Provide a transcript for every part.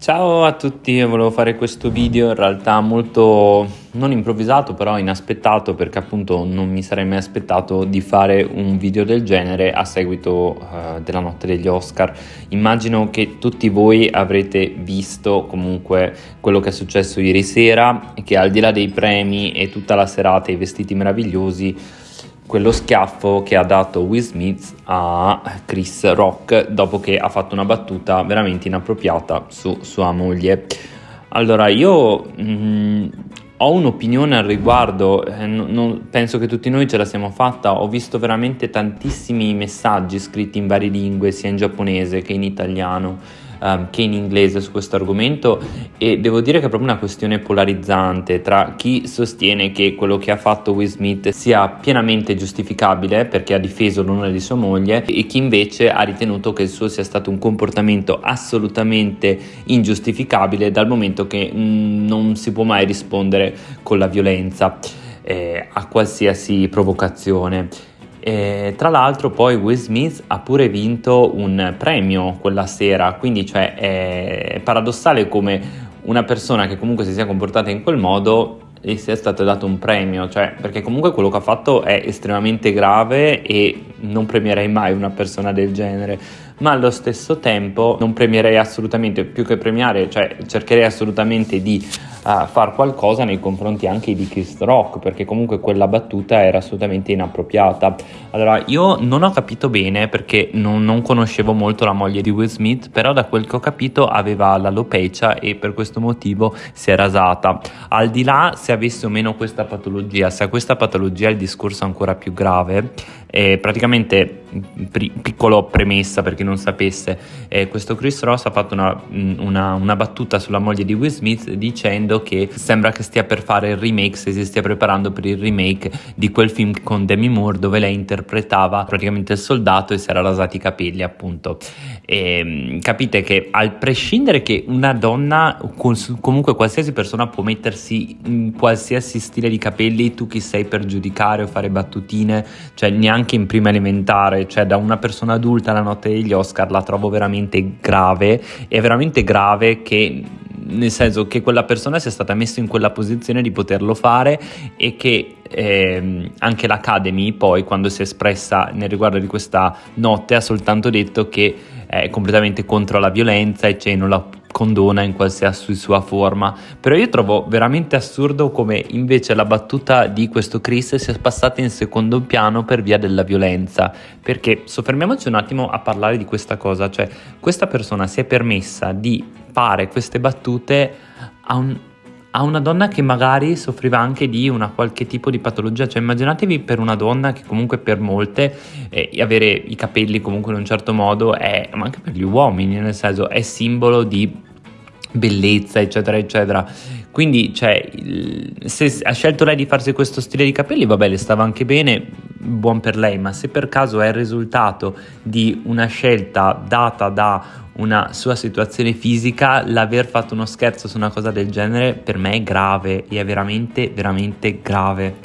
Ciao a tutti, volevo fare questo video in realtà molto non improvvisato però inaspettato perché appunto non mi sarei mai aspettato di fare un video del genere a seguito uh, della notte degli Oscar. Immagino che tutti voi avrete visto comunque quello che è successo ieri sera e che al di là dei premi e tutta la serata e i vestiti meravigliosi quello schiaffo che ha dato Will Smith a Chris Rock dopo che ha fatto una battuta veramente inappropriata su sua moglie. Allora, io mh, mm, ho un'opinione al riguardo, eh, non, penso che tutti noi ce la siamo fatta, ho visto veramente tantissimi messaggi scritti in varie lingue, sia in giapponese che in italiano um, che in inglese su questo argomento e devo dire che è proprio una questione polarizzante tra chi sostiene che quello che ha fatto Will Smith sia pienamente giustificabile perché ha difeso l'onore di sua moglie e chi invece ha ritenuto che il suo sia stato un comportamento assolutamente ingiustificabile dal momento che mm, non si può mai rispondere con la violenza eh, a qualsiasi provocazione. E, tra l'altro poi Will Smith ha pure vinto un premio quella sera, quindi cioè, è paradossale come una persona che comunque si sia comportata in quel modo gli sia stato dato un premio, cioè perché comunque quello che ha fatto è estremamente grave e non premierei mai una persona del genere, ma allo stesso tempo non premierei assolutamente, più che premiare, cioè cercherei assolutamente di uh, far qualcosa nei confronti anche di Chris Rock, perché comunque quella battuta era assolutamente inappropriata. Allora, io non ho capito bene perché non, non conoscevo molto la moglie di Will Smith, però da quel che ho capito aveva l'alopecia e per questo motivo si è rasata. Al di là se avesse o meno questa patologia, se ha questa patologia il discorso è ancora più grave, eh, praticamente, pri- piccolo premessa per chi non sapesse, eh, questo Chris Ross ha fatto una, una, una, battuta sulla moglie di Will Smith dicendo che sembra che stia per fare il remake, se si stia preparando per il remake di quel film con Demi Moore dove lei interpretava praticamente il soldato e si era rasati i capelli appunto. E, ehm, capite che al prescindere che una donna, comunque qualsiasi persona può mettersi in qualsiasi stile di capelli, tu chi sei per giudicare o fare battutine, cioè neanche anche in prima elementare, cioè da una persona adulta la notte degli Oscar la trovo veramente grave, è veramente grave che nel senso che quella persona sia stata messa in quella posizione di poterlo fare e che eh, anche l'Academy poi quando si è espressa nel riguardo di questa notte ha soltanto detto che è completamente contro la violenza e cioè non la condona in qualsiasi sua forma, però io trovo veramente assurdo come invece la battuta di questo Chris sia passata in secondo piano per via della violenza, perché soffermiamoci un attimo a parlare di questa cosa, cioè questa persona si è permessa di fare queste battute a un, a una donna che magari soffriva anche di una qualche tipo di patologia, cioè immaginatevi per una donna che comunque per molte eh, avere i capelli comunque in un certo modo è, ma anche per gli uomini nel senso è simbolo di bellezza eccetera eccetera. Quindi cioè se ha scelto lei di farsi questo stile di capelli vabbè le stava anche bene buon per lei ma se per caso è il risultato di una scelta data da una sua situazione fisica, l'aver fatto uno scherzo su una cosa del genere per me è grave e è veramente, veramente grave.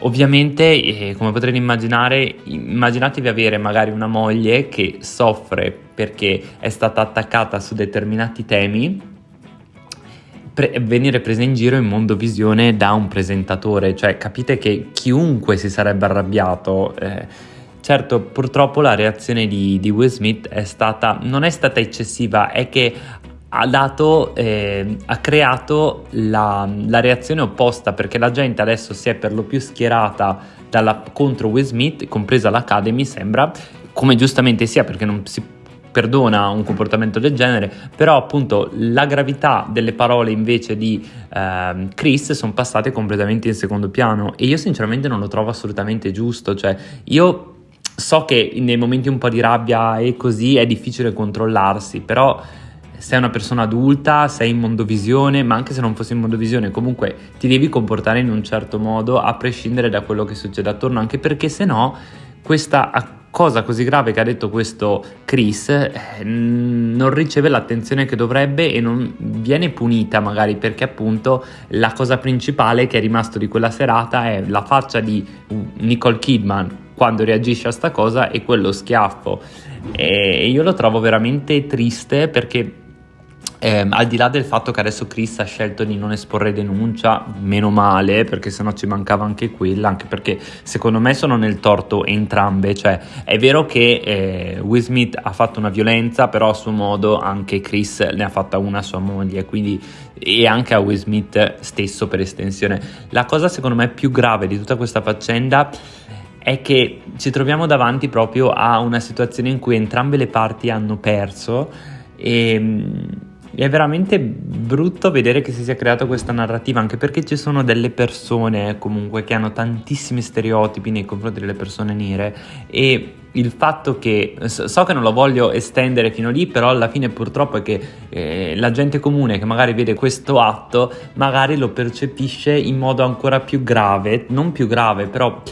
Ovviamente, eh, come potrete immaginare, immaginatevi avere magari una moglie che soffre perché è stata attaccata su determinati temi, venire presa in giro in mondo visione da un presentatore, cioè capite che chiunque si sarebbe arrabbiato. Eh, Certo, purtroppo la reazione di, di Will Smith è stata, non è stata eccessiva, è che ha, dato, eh, ha creato la, la, reazione opposta perché la gente adesso si è per lo più schierata dalla, contro Will Smith, compresa l'Academy sembra, come giustamente sia perché non si perdona un comportamento del genere, però appunto la gravità delle parole invece di eh, Chris sono passate completamente in secondo piano e io sinceramente non lo trovo assolutamente giusto, cioè io so che nei momenti un po' di rabbia e così è difficile controllarsi, però sei una persona adulta, sei in mondovisione, ma anche se non fossi in mondovisione, comunque ti devi comportare in un certo modo a prescindere da quello che succede attorno, anche perché se no questa cosa così grave che ha detto questo Chris eh, non riceve l'attenzione che dovrebbe e non viene punita magari perché appunto la cosa principale che è rimasto di quella serata è la faccia di Nicole Kidman quando reagisce a sta cosa è quello schiaffo. E io lo trovo veramente triste perché eh, al di là del fatto che adesso Chris ha scelto di non esporre denuncia, meno male, perché sennò ci mancava anche quella, anche perché secondo me sono nel torto entrambe, cioè è vero che eh, Will Smith ha fatto una violenza, però a suo modo anche Chris ne ha fatta una a sua moglie, quindi e anche a Will Smith stesso per estensione. La cosa secondo me più grave di tutta questa faccenda è che ci troviamo davanti proprio a una situazione in cui entrambe le parti hanno perso e è veramente brutto vedere che si sia creata questa narrativa, anche perché ci sono delle persone comunque che hanno tantissimi stereotipi nei confronti delle persone nere e il fatto che so che non lo voglio estendere fino lì, però alla fine purtroppo è che eh, la gente comune che magari vede questo atto magari lo percepisce in modo ancora più grave, non più grave, però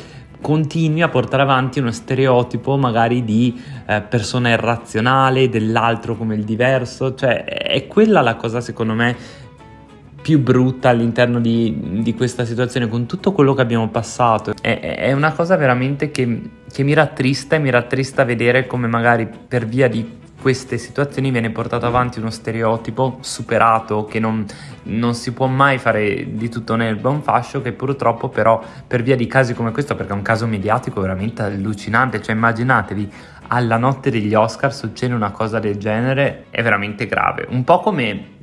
continui a portare avanti uno stereotipo magari di eh, persona irrazionale, dell'altro come il diverso, cioè è quella la cosa secondo me più brutta all'interno di, di questa situazione con tutto quello che abbiamo passato. È, è una cosa veramente che, che mi rattrista e mi rattrista vedere come magari per via di queste situazioni viene portato avanti uno stereotipo superato che non, non si può mai fare di tutto nel buon fascio che purtroppo però per via di casi come questo perché è un caso mediatico veramente allucinante cioè immaginatevi alla notte degli Oscar succede una cosa del genere è veramente grave. Un po' come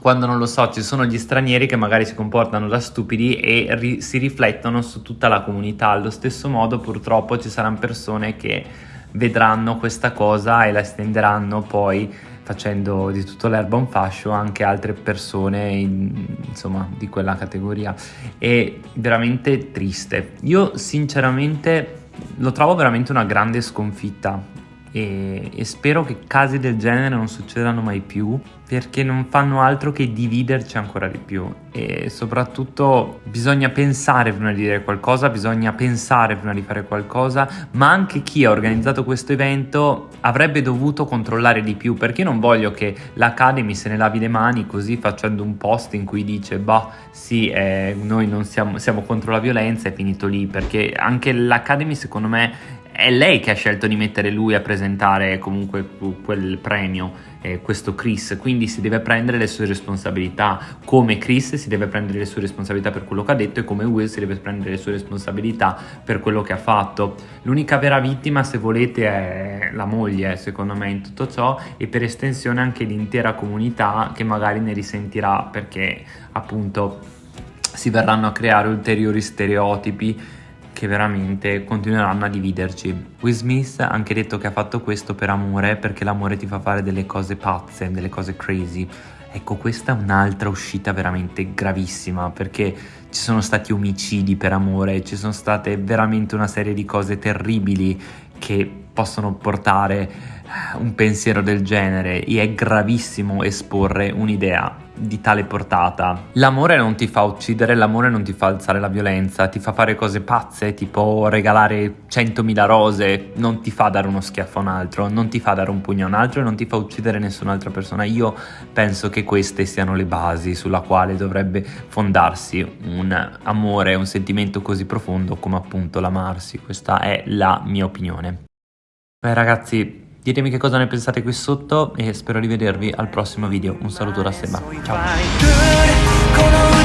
quando non lo so ci sono gli stranieri che magari si comportano da stupidi e ri- si riflettono su tutta la comunità. Allo stesso modo purtroppo ci saranno persone che vedranno questa cosa e la estenderanno poi facendo di tutto l'erba un fascio anche altre persone in, insomma di quella categoria. È veramente triste. Io sinceramente lo trovo veramente una grande sconfitta e, e, spero che casi del genere non succedano mai più perché non fanno altro che dividerci ancora di più. E soprattutto bisogna pensare prima di dire qualcosa, bisogna pensare prima di fare qualcosa, ma anche chi ha organizzato questo evento avrebbe dovuto controllare di più perché non voglio che l'Academy se ne lavi le mani così facendo un post in cui dice bah sì eh, noi non siamo, siamo contro la violenza è finito lì perché anche l'Academy secondo me è lei che ha scelto di mettere lui a presentare comunque quel premio, eh, questo Chris, quindi si deve prendere le sue responsabilità, come Chris si deve prendere le sue responsabilità per quello che ha detto e come Will si deve prendere le sue responsabilità per quello che ha fatto. L'unica vera vittima, se volete, è la moglie, secondo me, in tutto ciò e per estensione anche l'intera comunità che magari ne risentirà perché appunto si verranno a creare ulteriori stereotipi che veramente continueranno a dividerci. Will Smith ha anche detto che ha fatto questo per amore, perché l'amore ti fa fare delle cose pazze, delle cose crazy. Ecco, questa è un'altra uscita veramente gravissima, perché ci sono stati omicidi per amore, ci sono state veramente una serie di cose terribili che possono portare un pensiero del genere e è gravissimo esporre un'idea di tale portata. L'amore non ti fa uccidere, l'amore non ti fa alzare la violenza, ti fa fare cose pazze, tipo regalare 100.000 rose, non ti fa dare uno schiaffo a un altro, non ti fa dare un pugno a un altro e non ti fa uccidere nessun'altra persona. Io penso che queste siano le basi sulla quale dovrebbe fondarsi un amore, un sentimento così profondo come appunto l'amarsi. Questa è la mia opinione. Beh ragazzi, Ditemi che cosa ne pensate qui sotto e spero di vedervi al prossimo video. Un saluto da Seba. Ciao.